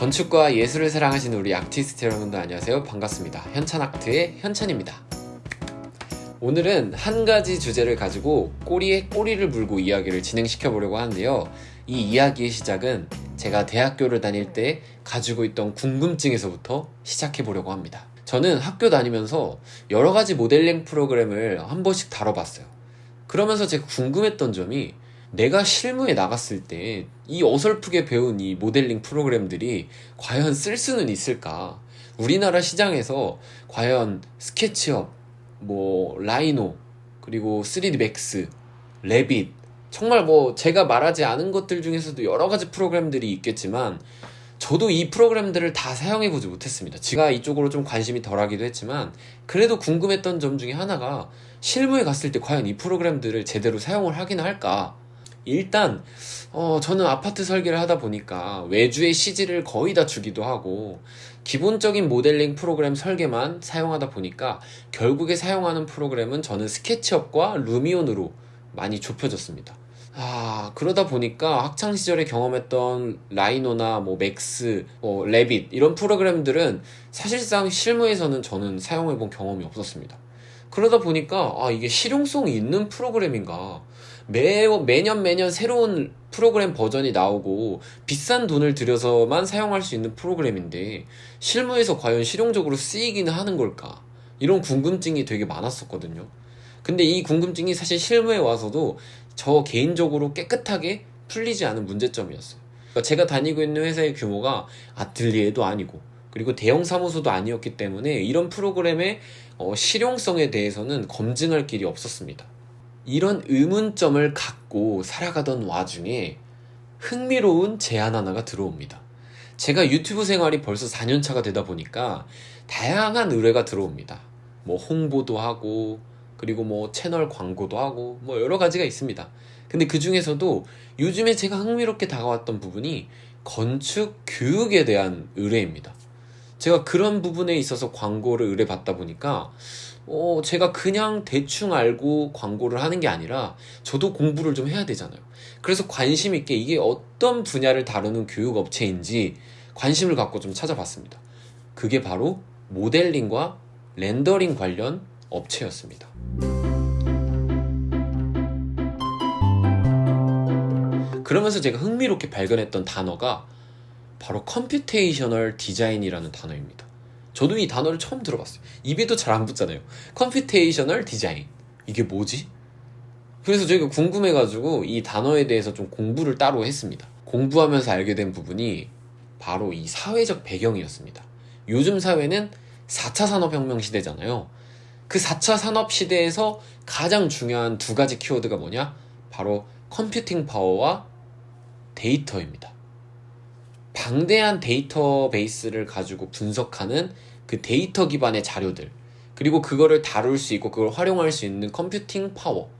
건축과 예술을 사랑하시는 우리 아티스트 여러분들 안녕하세요. 반갑습니다. 현찬아트의 현찬입니다. 오늘은 한 가지 주제를 가지고 꼬리에 꼬리를 물고 이야기를 진행시켜 보려고 하는데요. 이 이야기의 시작은 제가 대학교를 다닐 때 가지고 있던 궁금증에서부터 시작해 보려고 합니다. 저는 학교 다니면서 여러 가지 모델링 프로그램을 한 번씩 다뤄봤어요. 그러면서 제가 궁금했던 점이 내가 실무에 나갔을 때 이 어설프게 배운 이 모델링 프로그램들이 과연 쓸 수는 있을까? 우리나라 시장에서 과연 SketchUp, 뭐 Rhino, 그리고 3D Max, Revit 정말 뭐 제가 말하지 않은 것들 중에서도 여러 가지 프로그램들이 있겠지만 저도 이 프로그램들을 다 사용해 보지 못했습니다. 제가 이쪽으로 좀 관심이 덜하기도 했지만 그래도 궁금했던 점 중에 하나가 실무에 갔을 때 과연 이 프로그램들을 제대로 사용을 하긴 할까? 일단 어, 저는 아파트 설계를 하다 보니까 외주의 CG를 거의 다 주기도 하고 기본적인 모델링 프로그램 설계만 사용하다 보니까 결국에 사용하는 프로그램은 저는 SketchUp과 Lumion으로 많이 좁혀졌습니다. 아 그러다 보니까 학창 시절에 경험했던 Rhino나 뭐 Max, 뭐 Revit 이런 프로그램들은 사실상 실무에서는 저는 사용해본 경험이 없었습니다. 그러다 보니까 아 이게 실용성이 있는 프로그램인가 매, 매년 매년 새로운 프로그램 버전이 나오고 비싼 돈을 들여서만 사용할 수 있는 프로그램인데 실무에서 과연 실용적으로 쓰이기는 하는 걸까? 이런 궁금증이 되게 많았었거든요. 근데 이 궁금증이 사실 실무에 와서도 저 개인적으로 깨끗하게 풀리지 않은 문제점이었어요. 그러니까 제가 다니고 있는 회사의 규모가 아틀리에도 아니고 그리고 대형 사무소도 아니었기 때문에 이런 프로그램의 어, 실용성에 대해서는 검증할 길이 없었습니다 이런 의문점을 갖고 살아가던 와중에 흥미로운 제안 하나가 들어옵니다. 제가 유튜브 생활이 벌써 4년차가 되다 보니까 다양한 의뢰가 들어옵니다. 뭐 홍보도 하고 그리고 뭐 채널 광고도 하고 뭐 여러 가지가 있습니다. 근데 그 중에서도 요즘에 제가 흥미롭게 다가왔던 부분이 건축 교육에 대한 의뢰입니다. 제가 그런 부분에 있어서 광고를 의뢰받다 보니까 어, 제가 그냥 대충 알고 광고를 하는 게 아니라 저도 공부를 좀 해야 되잖아요. 그래서 관심 있게 이게 어떤 분야를 다루는 교육 업체인지 관심을 갖고 좀 찾아봤습니다. 그게 바로 모델링과 렌더링 관련 업체였습니다. 그러면서 제가 흥미롭게 발견했던 단어가 바로 computational 디자인이라는 단어입니다. 저도 이 단어를 처음 들어봤어요. 입에도 잘 안 붙잖아요. computational 디자인. 이게 뭐지? 그래서 저희가 궁금해가지고 이 단어에 대해서 좀 공부를 따로 했습니다. 공부하면서 알게 된 부분이 바로 이 사회적 배경이었습니다. 요즘 사회는 4차 산업혁명 시대잖아요. 그 4차 산업 시대에서 가장 중요한 두 가지 키워드가 뭐냐? 바로 computing 파워와 데이터입니다. 방대한 데이터베이스를 가지고 분석하는 그 데이터 기반의 자료들 그리고 그거를 다룰 수 있고 그걸 활용할 수 있는 computing 파워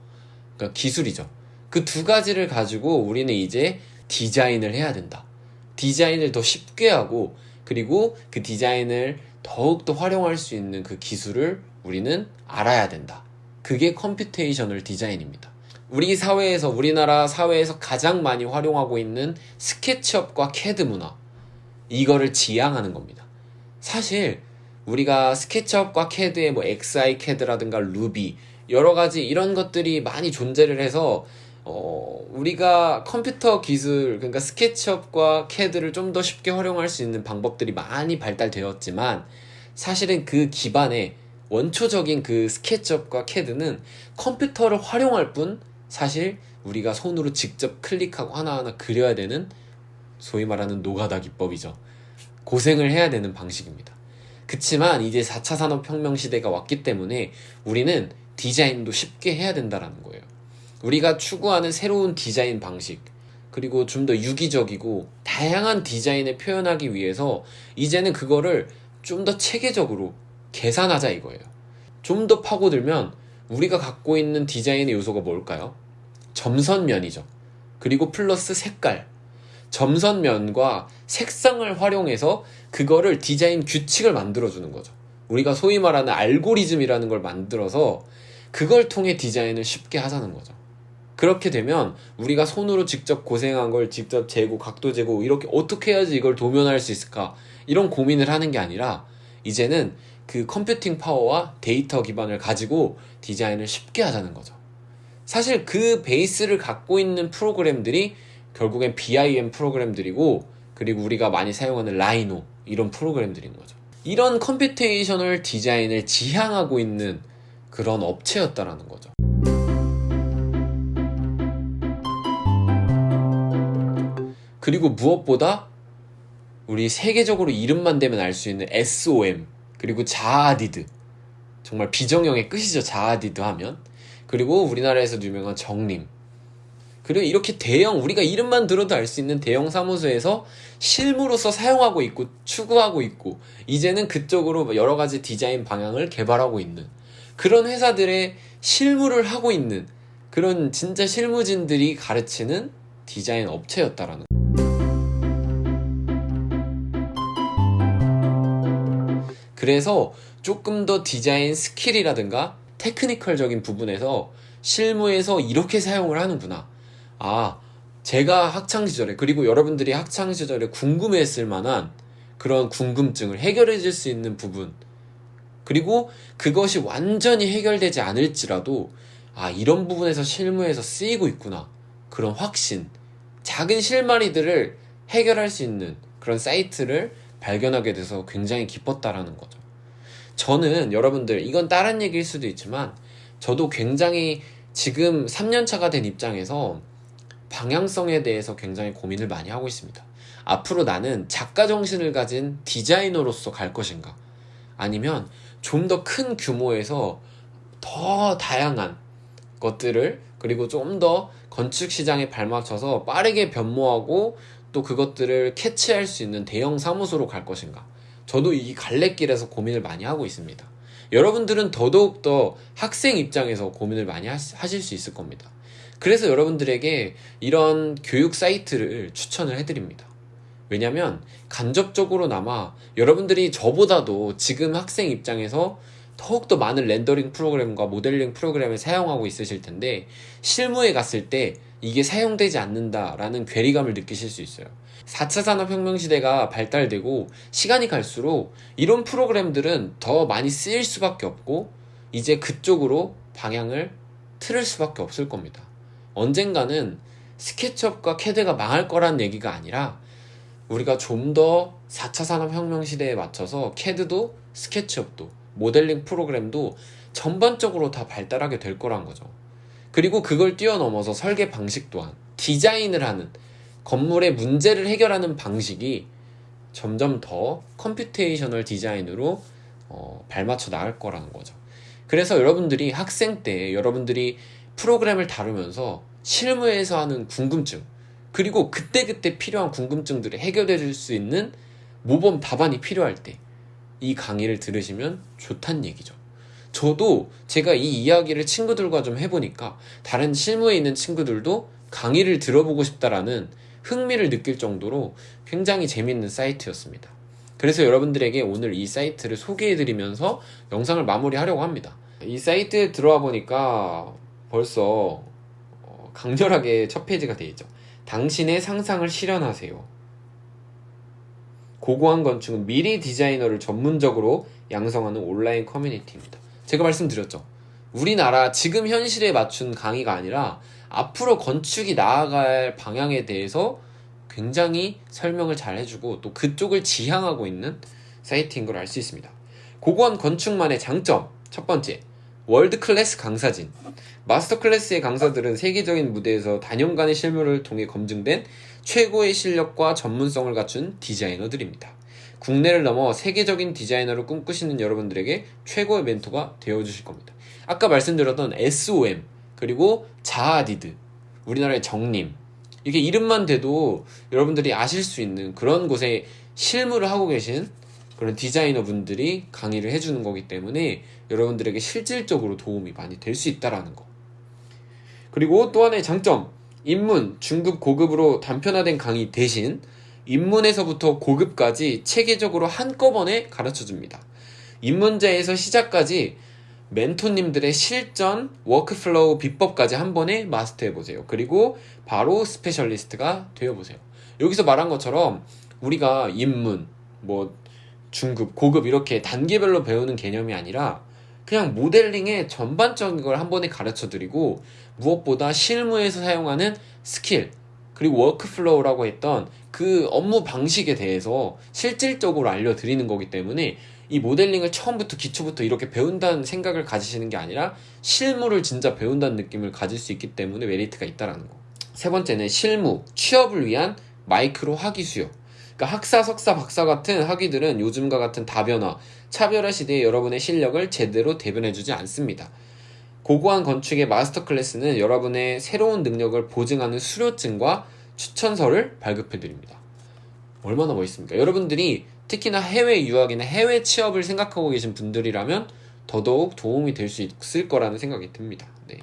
그러니까 기술이죠. 그 두 가지를 가지고 우리는 이제 디자인을 해야 된다. 디자인을 더 쉽게 하고 그리고 그 디자인을 더욱더 활용할 수 있는 그 기술을 우리는 알아야 된다. 그게 computational 디자인입니다 우리 사회에서 우리나라 사회에서 가장 많이 활용하고 있는 SketchUp과 캐드 문화 이거를 지양하는 겁니다. 사실 우리가 SketchUp과 캐드의 뭐 XiCAD라든가 Ruby 여러 가지 이런 것들이 많이 존재를 해서 어, 우리가 컴퓨터 기술 그러니까 SketchUp과 캐드를 좀 더 쉽게 활용할 수 있는 방법들이 많이 발달되었지만 사실은 그 기반에 원초적인 그 SketchUp과 캐드는 컴퓨터를 활용할 뿐 사실 우리가 손으로 직접 클릭하고 하나하나 그려야 되는 소위 말하는 노가다 기법이죠. 고생을 해야 되는 방식입니다. 그치만 이제 4차 산업혁명 시대가 왔기 때문에 우리는 디자인도 쉽게 해야 된다는 거예요. 우리가 추구하는 새로운 디자인 방식, 그리고 좀 더 유기적이고 다양한 디자인을 표현하기 위해서 이제는 그거를 좀 더 체계적으로 계산하자 이거예요. 좀 더 파고들면 우리가 갖고 있는 디자인의 요소가 뭘까요? 점선면이죠. 그리고 플러스 색깔. 점선면과 색상을 활용해서 그거를 디자인 규칙을 만들어주는 거죠. 우리가 소위 말하는 알고리즘이라는 걸 만들어서 그걸 통해 디자인을 쉽게 하자는 거죠. 그렇게 되면 우리가 손으로 직접 고생한 걸 직접 재고 각도 재고 이렇게 어떻게 해야지 이걸 도면할 수 있을까 이런 고민을 하는 게 아니라 이제는 그 computing 파워와 데이터 기반을 가지고 디자인을 쉽게 하자는 거죠. 사실 그 베이스를 갖고 있는 프로그램들이 결국엔 BIM 프로그램들이고 그리고 우리가 많이 사용하는 Rhino 이런 프로그램들인 거죠. 이런 computational 디자인을 지향하고 있는 그런 업체였다라는 거죠. 그리고 무엇보다 우리 세계적으로 이름만 대면 알 수 있는 SOM 그리고 자하 하디드 정말 비정형의 끝이죠 자하 하디드 하면 그리고 우리나라에서 유명한 정림. 그리고 이렇게 대형 우리가 이름만 들어도 알 수 있는 대형 사무소에서 실무로서 사용하고 있고 추구하고 있고 이제는 그쪽으로 여러 가지 디자인 방향을 개발하고 있는 그런 회사들의 실무를 하고 있는 그런 진짜 실무진들이 가르치는 디자인 업체였다라는 그래서 조금 더 디자인 skill이라든가 technical적인 부분에서 실무에서 이렇게 사용을 하는구나. 아, 제가 학창 시절에 그리고 여러분들이 학창 시절에 궁금했을 만한 그런 궁금증을 해결해 줄 수 있는 부분 그리고 그것이 완전히 해결되지 않을지라도 아 이런 부분에서 실무에서 쓰이고 있구나 그런 확신 작은 실마리들을 해결할 수 있는 그런 사이트를 발견하게 돼서 굉장히 기뻤다라는 거죠. 저는 여러분들 이건 다른 얘기일 수도 있지만 저도 굉장히 지금 3년차가 된 입장에서 방향성에 대해서 굉장히 고민을 많이 하고 있습니다. 앞으로 나는 작가 정신을 가진 디자이너로서 갈 것인가? 아니면 좀 더 큰 규모에서 더 다양한 것들을 그리고 좀 더 건축 시장에 발맞춰서 빠르게 변모하고 또 그것들을 캐치할 수 있는 대형 사무소로 갈 것인가? 저도 이 갈래길에서 고민을 많이 하고 있습니다. 여러분들은 더더욱더 학생 입장에서 고민을 많이 하실 수 있을 겁니다. 그래서 여러분들에게 이런 교육 사이트를 추천을 해드립니다. 왜냐면 간접적으로나마 여러분들이 저보다도 지금 학생 입장에서 더욱더 많은 렌더링 프로그램과 모델링 프로그램을 사용하고 있으실 텐데 실무에 갔을 때 이게 사용되지 않는다라는 괴리감을 느끼실 수 있어요. 4차 산업혁명 시대가 발달되고 시간이 갈수록 이런 프로그램들은 더 많이 쓰일 수밖에 없고 이제 그쪽으로 방향을 틀을 수밖에 없을 겁니다. 언젠가는 스케치업과 캐드가 망할 거란 얘기가 아니라 우리가 좀 더 4차 산업혁명 시대에 맞춰서 캐드도 스케치업도 모델링 프로그램도 전반적으로 다 발달하게 될 거란 거죠. 그리고 그걸 뛰어넘어서 설계 방식 또한 디자인을 하는 건물의 문제를 해결하는 방식이 점점 더 computational 디자인으로 어, 발맞춰 나갈 거라는 거죠. 그래서 여러분들이 학생 때 여러분들이 프로그램을 다루면서 실무에서 하는 궁금증 그리고 그때그때 필요한 궁금증들을 해결해 줄 수 있는 모범 답안이 필요할 때 이 강의를 들으시면 좋단 얘기죠. 저도 제가 이 이야기를 친구들과 좀 해보니까 다른 실무에 있는 친구들도 강의를 들어보고 싶다라는 흥미를 느낄 정도로 굉장히 재밌는 사이트였습니다. 그래서 여러분들에게 오늘 이 사이트를 소개해드리면서 영상을 마무리하려고 합니다. 이 사이트에 들어와 보니까 벌써 어, 강렬하게 첫 페이지가 되어 있죠. 당신의 상상을 실현하세요. 고고한 건축은 미래 디자이너를 전문적으로 양성하는 온라인 커뮤니티입니다. 제가 말씀드렸죠. 우리나라 지금 현실에 맞춘 강의가 아니라 앞으로 건축이 나아갈 방향에 대해서 굉장히 설명을 잘 해주고 또 그쪽을 지향하고 있는 사이트인 걸 알 수 있습니다. 고고한 건축만의 장점 첫 번째 world class 강사진 마스터 클래스의 강사들은 세계적인 무대에서 단연간의 실무를 통해 검증된 최고의 실력과 전문성을 갖춘 디자이너들입니다. 국내를 넘어 세계적인 디자이너를 꿈꾸시는 여러분들에게 최고의 멘토가 되어주실 겁니다. 아까 말씀드렸던 SOM 그리고 자아디드 우리나라의 정림 이게 이름만 대도 여러분들이 아실 수 있는 그런 곳에 실무를 하고 계신 그런 디자이너 분들이 강의를 해주는 거기 때문에 여러분들에게 실질적으로 도움이 많이 될 수 있다라는 거. 그리고 또 하나의 장점, 입문, 중급, 고급으로 단편화된 강의 대신 입문에서부터 고급까지 체계적으로 한꺼번에 가르쳐 줍니다. 입문자에서 시작까지 멘토님들의 실전, workflow 비법까지 한 번에 마스터해 보세요. 그리고 바로 specialist가 되어 보세요. 여기서 말한 것처럼 우리가 입문, 뭐 중급, 고급 이렇게 단계별로 배우는 개념이 아니라 그냥 모델링의 전반적인 걸 한 번에 가르쳐 드리고 무엇보다 실무에서 사용하는 스킬 그리고 workflow라고 했던 그 업무 방식에 대해서 실질적으로 알려드리는 거기 때문에 이 모델링을 처음부터 기초부터 이렇게 배운다는 생각을 가지시는 게 아니라 실무를 진짜 배운다는 느낌을 가질 수 있기 때문에 메리트가 있다라는 거. 세 번째는 실무, 취업을 위한 마이크로 학위 수요. 그러니까 학사, 석사, 박사 같은 학위들은 요즘과 같은 다변화, 차별화 시대에 여러분의 실력을 제대로 대변해주지 않습니다. 고고한 건축의 마스터 클래스는 여러분의 새로운 능력을 보증하는 수료증과 추천서를 발급해드립니다. 얼마나 멋있습니까? 여러분들이 특히나 해외 유학이나 해외 취업을 생각하고 계신 분들이라면 더더욱 도움이 될 수 있을 거라는 생각이 듭니다. 네.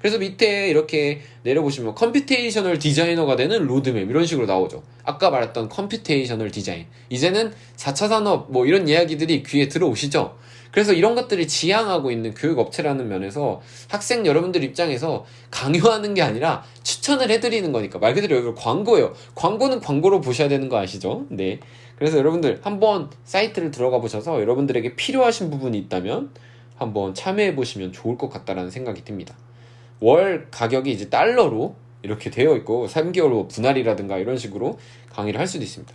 그래서 밑에 이렇게 내려보시면 computational 디자이너가 되는 로드맵 이런 식으로 나오죠. 아까 말했던 computational 디자인. 이제는 4차 산업 뭐 이런 이야기들이 귀에 들어오시죠? 그래서 이런 것들이 지향하고 있는 교육업체라는 면에서 학생 여러분들 입장에서 강요하는 게 아니라 추천을 해드리는 거니까 말 그대로 여기 광고예요. 광고는 광고로 보셔야 되는 거 아시죠? 네. 그래서 여러분들 한번 사이트를 들어가 보셔서 여러분들에게 필요하신 부분이 있다면 한번 참여해 보시면 좋을 것 같다라는 생각이 듭니다. 월 가격이 이제 달러로 이렇게 되어 있고 3개월 분할이라든가 이런 식으로 강의를 할 수도 있습니다.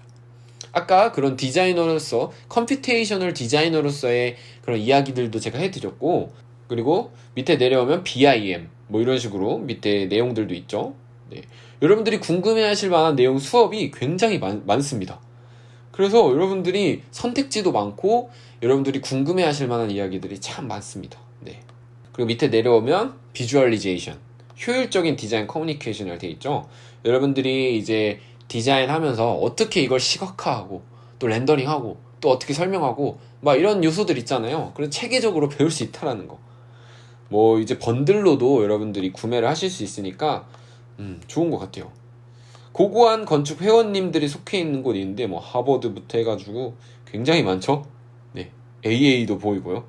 아까 그런 디자이너로서 computational 디자이너로서의 그런 이야기들도 제가 해드렸고 그리고 밑에 내려오면 BIM 뭐 이런 식으로 밑에 내용들도 있죠. 네. 여러분들이 궁금해하실 만한 내용 수업이 굉장히 많, 많습니다. 그래서 여러분들이 선택지도 많고 여러분들이 궁금해 하실 만한 이야기들이 참 많습니다. 네. 그리고 밑에 내려오면 비주얼리제이션 효율적인 디자인 커뮤니케이션을 되어 있죠. 여러분들이 이제 디자인하면서 어떻게 이걸 시각화하고 또 렌더링하고 또 어떻게 설명하고 막 이런 요소들 있잖아요. 그래서 체계적으로 배울 수 있다라는 거. 뭐 이제 번들로도 여러분들이 구매를 하실 수 있으니까 음, 좋은 것 같아요. 고고한 건축 회원님들이 속해 있는 있는데 뭐 하버드부터 해가지고 굉장히 많죠. 네, AA도 보이고요.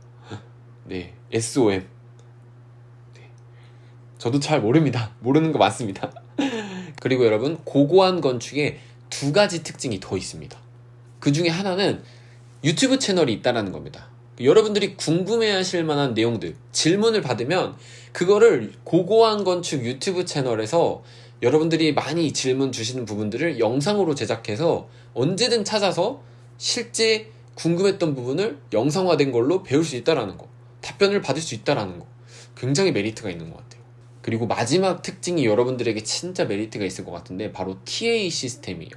네, SOM. 네. 저도 잘 모릅니다. 모르는 거 많습니다. 그리고 여러분 고고한 건축에 두 가지 특징이 더 있습니다. 그 중에 하나는 유튜브 채널이 있다라는 겁니다. 여러분들이 궁금해하실 만한 내용들 질문을 받으면 그거를 고고한 건축 유튜브 채널에서 여러분들이 많이 질문 주시는 부분들을 영상으로 제작해서 언제든 찾아서 실제 궁금했던 부분을 영상화된 걸로 배울 수 있다라는 거 답변을 받을 수 있다라는 거 굉장히 메리트가 있는 것 같아요. 그리고 마지막 특징이 여러분들에게 진짜 메리트가 있을 것 같은데 바로 TA 시스템이에요.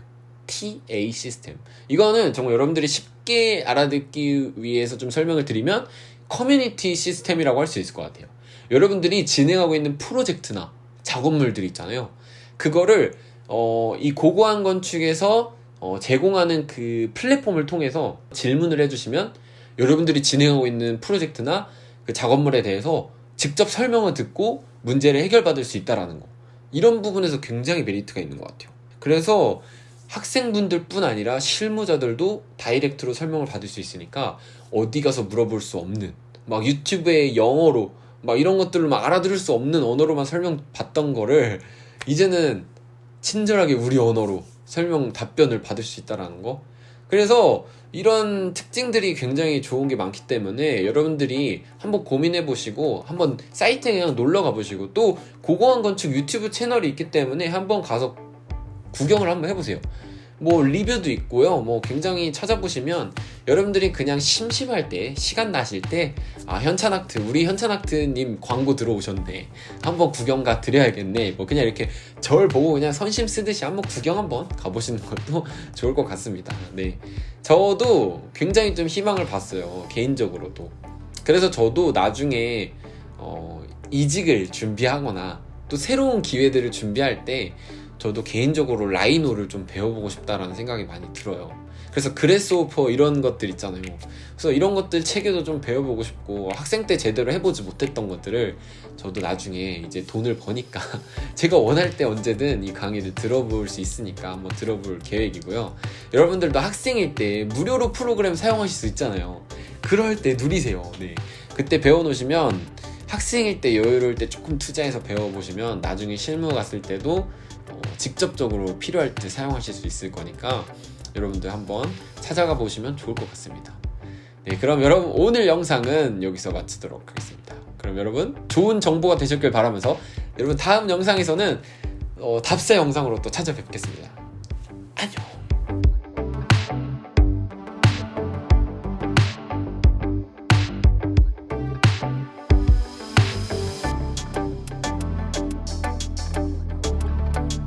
TA 시스템. 이거는 정말 여러분들이 쉽게 알아듣기 위해서 좀 설명을 드리면 커뮤니티 시스템이라고 할 수 있을 것 같아요. 여러분들이 진행하고 있는 프로젝트나 작업물들 있잖아요. 그거를 어, 이 고고한 건축에서 어, 제공하는 그 플랫폼을 통해서 질문을 해주시면 여러분들이 진행하고 있는 프로젝트나 그 작업물에 대해서 직접 설명을 듣고 문제를 해결받을 수 있다라는 거. 이런 부분에서 굉장히 메리트가 있는 것 같아요. 그래서 학생분들 뿐 아니라 실무자들도 direct로 설명을 받을 수 있으니까 어디 가서 물어볼 수 없는 막 유튜브에 영어로 막 이런 것들로 막 알아들을 수 없는 언어로만 설명 받던 거를 이제는 친절하게 우리 언어로 설명 답변을 받을 수 있다라는 거. 그래서 이런 특징들이 굉장히 좋은 게 많기 때문에 여러분들이 한번 고민해 보시고 한번 사이트에 그냥 놀러 가 보시고 또 고고한 건축 유튜브 채널이 있기 때문에 한번 가서 구경을 한번 해보세요. 뭐 리뷰도 있고요. 뭐 굉장히 찾아보시면 여러분들이 그냥 심심할 때 시간 나실 때 아 현찬학트 우리 현찬학트님 광고 들어오셨네. 한번 구경 가 드려야겠네. 뭐 그냥 이렇게 절 보고 그냥 선심 쓰듯이 한번 구경 한번 가보시는 것도 좋을 것 같습니다. 네. 저도 굉장히 좀 희망을 봤어요. 개인적으로도 그래서 저도 나중에 어, 이직을 준비하거나 또 새로운 기회들을 준비할 때 저도 개인적으로 라이노를 좀 배워보고 싶다라는 생각이 많이 들어요. 그래서 그레스오퍼 이런 것들 있잖아요. 그래서 이런 것들 체계도 좀 배워보고 싶고 학생 때 제대로 해보지 못했던 것들을 저도 나중에 이제 돈을 버니까 제가 원할 때 언제든 이 강의를 들어볼 수 있으니까 한번 들어볼 계획이고요. 여러분들도 학생일 때 무료로 프로그램 사용하실 수 있잖아요. 그럴 때 누리세요. 네. 그때 배워놓으시면 학생일 때 여유로울 때 조금 투자해서 배워보시면 나중에 실무 갔을 때도 어, 직접적으로 필요할 때 사용하실 수 있을 거니까 여러분들 한번 찾아가 보시면 좋을 것 같습니다. 네, 그럼 여러분 오늘 영상은 여기서 마치도록 하겠습니다. 그럼 여러분 좋은 정보가 되셨길 바라면서 여러분 다음 영상에서는 어, 답사 영상으로 또 찾아뵙겠습니다.